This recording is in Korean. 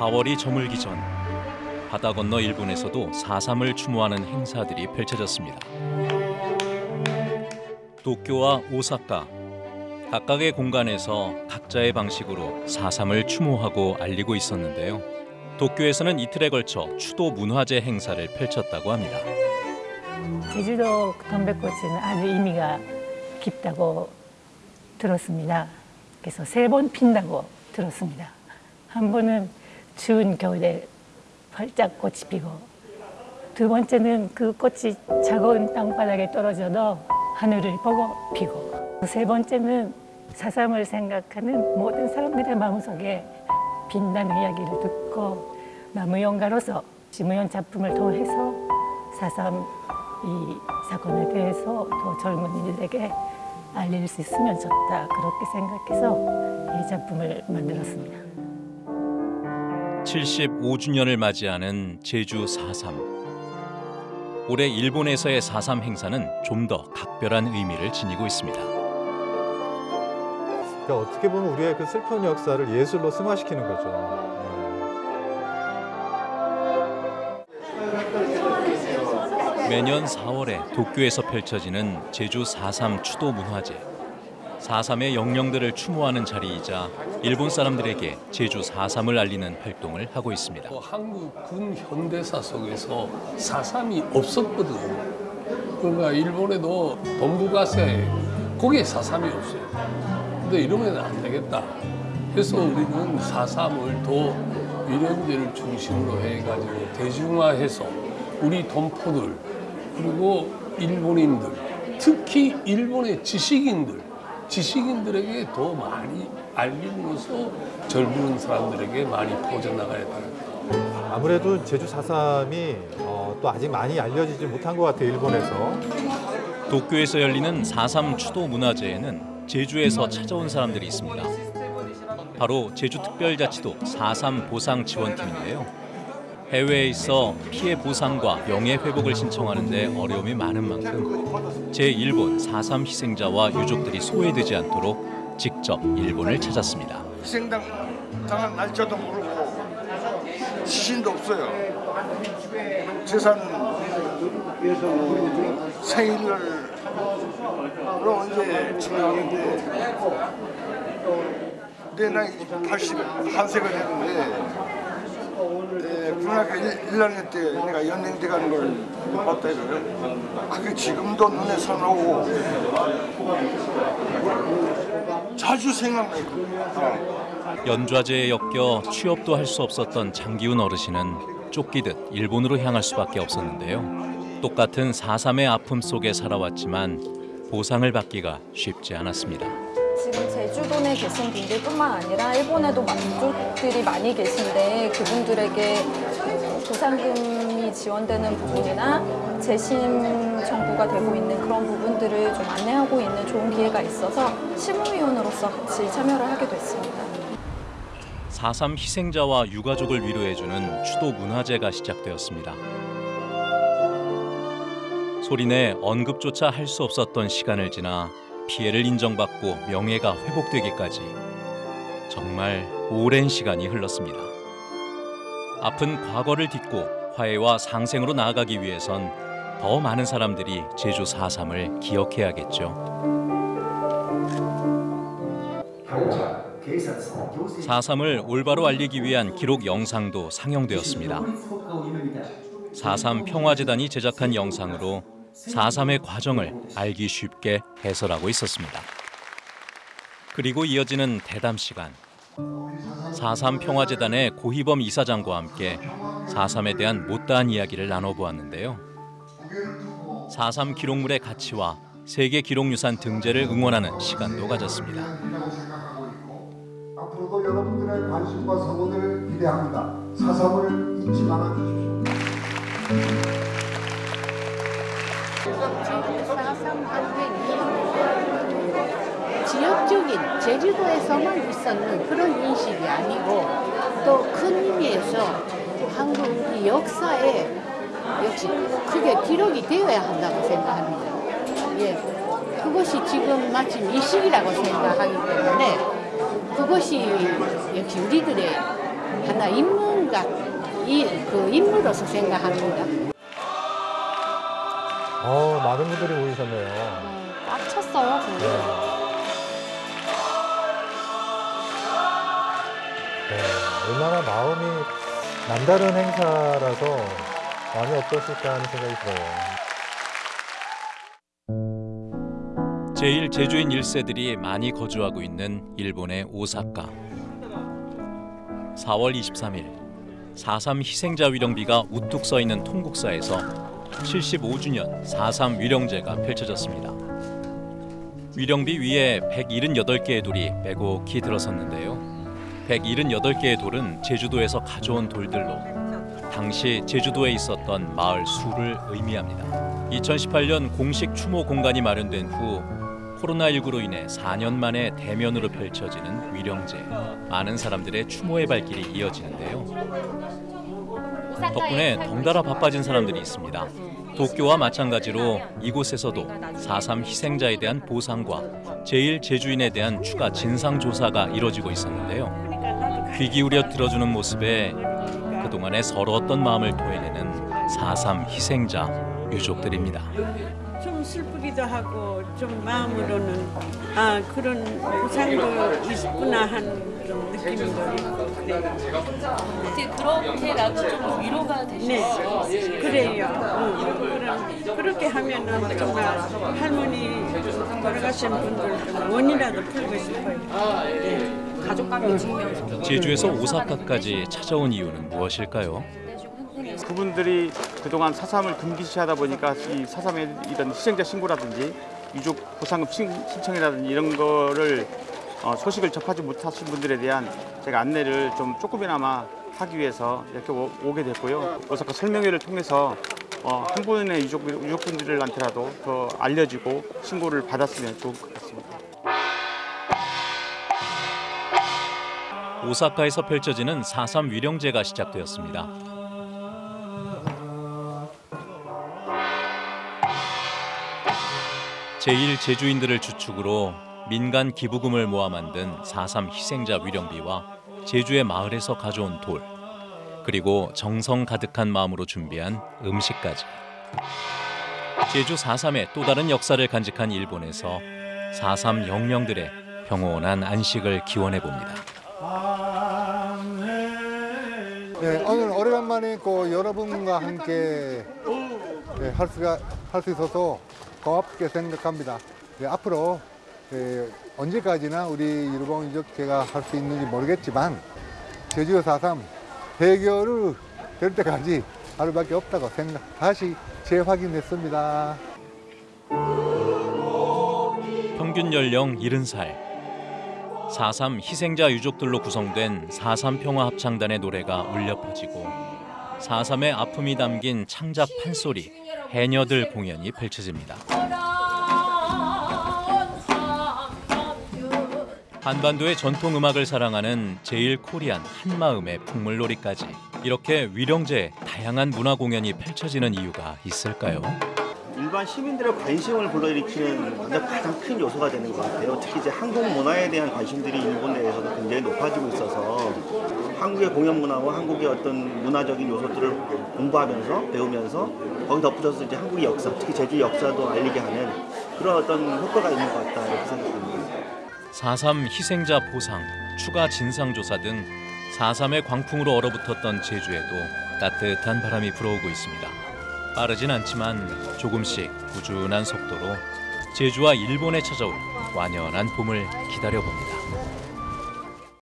4월이 저물기 전 바다 건너 일본에서도 4.3을 추모하는 행사들이 펼쳐졌습니다. 도쿄와 오사카 각각의 공간에서 각자의 방식으로 4.3을 추모하고 알리고 있었는데요. 도쿄에서는 이틀에 걸쳐 추도 문화제 행사를 펼쳤다고 합니다. 제주도 동백꽃은 아주 의미가 깊다고 들었습니다. 그래서 세 번 핀다고 들었습니다. 한 번은 추운 겨울에 활짝 꽃이 피고 두 번째는 그 꽃이 차가운 땅바닥에 떨어져도 하늘을 보고 피고 세 번째는 사삼을 생각하는 모든 사람들의 마음속에 빛나는 이야기를 듣고 나무연가로서 시무연 작품을 통해서 사삼 이 사건에 대해서 더 젊은이들에게 알릴 수 있으면 좋다 그렇게 생각해서 이 작품을 만들었습니다. 75주년을 맞이하는 제주 4.3. 올해 일본에서의 4.3 행사는 좀 더 각별한 의미를 지니고 있습니다. 그러니까 어떻게 보면 우리의 그 슬픈 역사를 예술로 승화시키는 거죠. 매년 4월에 도쿄에서 펼쳐지는 제주 4.3 추도 문화제. 4.3의 영령들을 추모하는 자리이자 일본 사람들에게 제주 4.3을 알리는 활동을 하고 있습니다. 어, 한국 군 현대사 속에서 사삼이 없었거든. 그러니까 일본에도 동북아시아에 거기에 사삼이 없어요. 근데 이러면 안 되겠다. 그래서 우리는 사삼을 더 위령제를 중심으로 해가지고 대중화해서 우리 동포들 그리고 일본인들 특히 일본의 지식인들 지식인들에게 더 많이 알림으로써 젊은 사람들에게 많이 퍼져나가야 돼요. 아무래도 제주 4.3이 어, 또 아직 많이 알려지지 못한 것 같아요, 일본에서. 도쿄에서 열리는 4.3 추도 문화제에는 제주에서 찾아온 사람들이 있습니다. 바로 제주특별자치도 4.3 보상 지원팀인데요. 해외에 있어 피해 보상과 명예 회복을 신청하는데 어려움이 많은 만큼 제1본 4.3 희생자와 유족들이 소외되지 않도록 직접 일본을 찾았습니다. 희생당 당한 날짜도 모르고 시신도 없어요. 재산 생일을 언제 증명하는데 내 나이 81세가 되는데 네, 고등학교 1, 학년 때 내가 연행대 가는 걸 봤다 이거요. 그게 지금도 눈에 선하고 자주 생각나요. 어. 연좌제에 엮여 취업도 할 수 없었던 장기훈 어르신은 쫓기듯 일본으로 향할 수밖에 없었는데요. 똑같은 4.3의 아픔 속에 살아왔지만 보상을 받기가 쉽지 않았습니다. 지금 제주도 내 계신 분들뿐만 아니라 일본에도 만족들이 많이 계신데 그분들에게 보상금이 지원되는 부분이나 재심 정부가 되고 있는 그런 부분들을 좀 안내하고 있는 좋은 기회가 있어서 실무위원으로서 같이 참여를 하게 됐습니다. 4.3 희생자와 유가족을 위로해주는 추도 문화제가 시작되었습니다. 소리내 언급조차 할 수 없었던 시간을 지나 피해를 인정받고 명예가 회복되기까지 정말 오랜 시간이 흘렀습니다. 아픈 과거를 딛고 화해와 상생으로 나아가기 위해선 더 많은 사람들이 제주 4.3을 기억해야겠죠. 4.3을 올바로 알리기 위한 기록 영상도 상영되었습니다. 4.3 평화재단이 제작한 영상으로 4.3의 과정을 알기 쉽게 해설하고 있었습니다. 그리고 이어지는 대담 시간. 4.3 평화재단의 고희범 이사장과 함께 4.3에 대한 못다한 이야기를 나눠보았는데요. 4.3 기록물의 가치와 세계 기록유산 등재를 응원하는 시간도 가졌습니다. 앞으로도 여러분들의 관심과 성원을 기대합니다. 사삼을 잊지 말아 주십시오. 지역적인 제주도에서만 있었는 그런 인식이 아니고 또 큰 의미에서 한국 역사에 역시 크게 기록이 되어야 한다고 생각합니다. 예, 그것이 지금 마침 이 시기라고 생각하기 때문에 그것이 역시 우리들의 하나 인문 생각, 이, 그 인물로서 생각합니다. 어, 많은 분들이 모이셨네요. 꽉 찼어요, 근데. 네, 얼마나 마음이 남다른 행사라서 마음이 어떠실까 하는 생각이 들어요. 제일 제주인 1세들이 많이 거주하고 있는 일본의 오사카. 4월 23일 4.3 희생자 위령비가 우뚝 서 있는 통국사에서 75주년 4.3 위령제가 펼쳐졌습니다. 위령비 위에 178개의 돌이 빼곡히 들어섰는데요. 178개의 돌은 제주도에서 가져온 돌들로 당시 제주도에 있었던 마을 수를 의미합니다. 2018년 공식 추모 공간이 마련된 후 코로나19로 인해 4년 만에 대면으로 펼쳐지는 위령제. 많은 사람들의 추모의 발길이 이어지는데요. 덕분에 덩달아 바빠진 사람들이 있습니다. 도쿄와 마찬가지로 이곳에서도 4.3 희생자에 대한 보상과 제1 제주인에 대한 추가 진상 조사가 이뤄지고 있었는데요. 귀 기울여 들어주는 모습에 그동안의 서러웠던 마음을 토해내는 4.3 희생자 유족들입니다. 좀 슬프기도 하고 좀 마음으로는 아 그런 보상도 있구나 하 있고 그래요. 어떻게 그렇게라도 좀 위로가 네, 되시죠? 그래요. 응. 그럼 그렇게 하면은 정말 할머니 돌아가신 분들 좀 원이라도 풀고 싶어요. 네. 가족관계 측면에서 제주에서 오사카까지 찾아온 이유는 무엇일까요? 그분들이 그동안 사삼을 금기시하다 보니까 이 사삼의 이런 희생자 신고라든지 유족 보상금 신- 신청이라든지 이런 거를 어, 소식을 접하지 못하신 분들에 대한 제가 안내를 좀 조금이나마 하기 위해서 이렇게 오, 오게 됐고요. 오사카 설명회를 통해서 어, 한 분의 유족, 유족분들한테라도 더 알려지고 신고를 받았으면 좋을 것 같습니다. 오사카에서 펼쳐지는 4.3 위령제가 시작되었습니다. 제1 제주인들을 주축으로 민간 기부금을 모아 만든 4.3 희생자 위령비와 제주의 마을에서 가져온 돌 그리고 정성 가득한 마음으로 준비한 음식까지 제주 4.3의 또 다른 역사를 간직한 일본에서 4.3 영령들의 평온한 안식을 기원해 봅니다. 네, 오늘 오래간만에 그 여러분과 함께 네, 할 수가 할 수 있어서 고맙게 생각합니다. 네, 앞으로 네, 언제까지나 우리 일본 유족회가 할 수 있는지 모르겠지만 제주 4.3 해결을 될 때까지 하루밖에 없다고 생각 다시 재확인했습니다. 평균 연령 70살 4.3 희생자 유족들로 구성된 4.3 평화합창단의 노래가 울려 퍼지고 4.3의 아픔이 담긴 창작 판소리 해녀들 공연이 펼쳐집니다. 한반도의 전통 음악을 사랑하는 제일 코리안 한마음의 풍물놀이까지 이렇게 위령제 다양한 문화 공연이 펼쳐지는 이유가 있을까요? 일반 시민들의 관심을 불러일으키는 가장 큰 요소가 되는 것 같아요. 특히 이제 한국 문화에 대한 관심들이 일본 내에서도 굉장히 높아지고 있어서 한국의 공연 문화와 한국의 어떤 문화적인 요소들을 공부하면서 배우면서 거기 덧붙여서 이제 한국의 역사, 특히 제주 역사도 알리게 하는 그런 어떤 효과가 있는 것 같다 이렇게 생각합니다. 4.3 희생자 보상, 추가 진상조사 등 4.3의 광풍으로 얼어붙었던 제주에도 따뜻한 바람이 불어오고 있습니다. 빠르진 않지만 조금씩 꾸준한 속도로 제주와 일본에 찾아올 완연한 봄을 기다려봅니다.